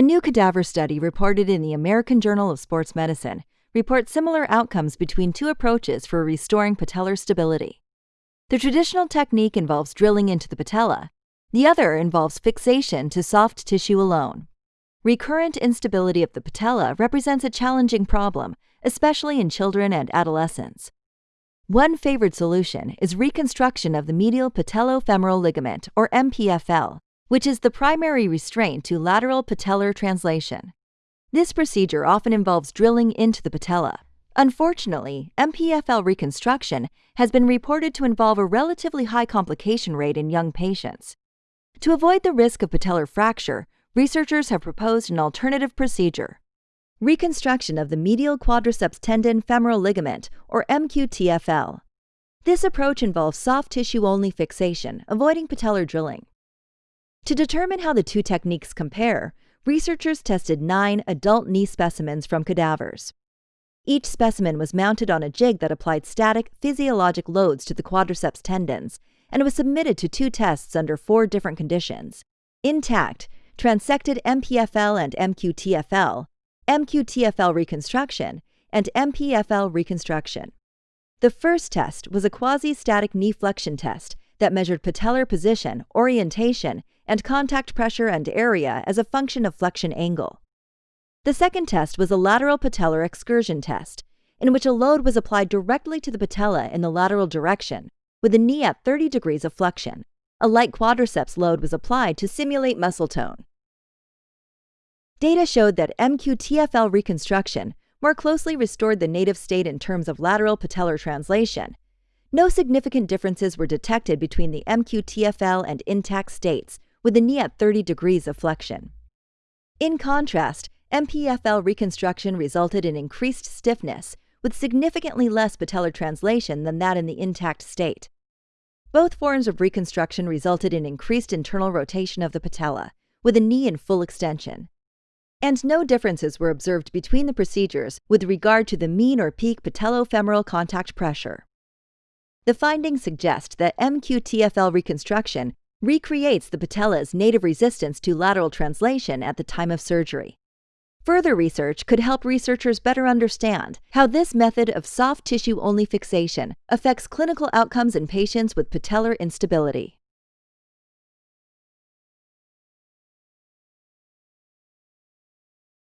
A new cadaver study reported in the American Journal of Sports Medicine reports similar outcomes between two approaches for restoring patellar stability. The traditional technique involves drilling into the patella, the other involves fixation to soft tissue alone. Recurrent instability of the patella represents a challenging problem, especially in children and adolescents. One favored solution is reconstruction of the medial patellofemoral ligament, or MPFL, which is the primary restraint to lateral patellar translation. This procedure often involves drilling into the patella. Unfortunately, MPFL reconstruction has been reported to involve a relatively high complication rate in young patients. To avoid the risk of patellar fracture, researchers have proposed an alternative procedure reconstruction of the medial quadriceps tendon femoral ligament, or MQTFL. This approach involves soft tissue only fixation, avoiding patellar drilling. To determine how the two techniques compare, researchers tested nine adult knee specimens from cadavers. Each specimen was mounted on a jig that applied static, physiologic loads to the quadriceps tendons and was submitted to two tests under four different conditions intact, transected MPFL and MQTFL, MQTFL reconstruction, and MPFL reconstruction. The first test was a quasi static knee flexion test that measured patellar position, orientation, and contact pressure and area as a function of flexion angle. The second test was a lateral patellar excursion test, in which a load was applied directly to the patella in the lateral direction, with the knee at 30 degrees of flexion. A light quadriceps load was applied to simulate muscle tone. Data showed that MQTFL reconstruction more closely restored the native state in terms of lateral patellar translation. No significant differences were detected between the MQTFL and intact states, with the knee at 30 degrees of flexion. In contrast, MPFL reconstruction resulted in increased stiffness, with significantly less patellar translation than that in the intact state. Both forms of reconstruction resulted in increased internal rotation of the patella, with the knee in full extension and no differences were observed between the procedures with regard to the mean or peak patellofemoral contact pressure. The findings suggest that MQTFL reconstruction recreates the patella's native resistance to lateral translation at the time of surgery. Further research could help researchers better understand how this method of soft tissue only fixation affects clinical outcomes in patients with patellar instability.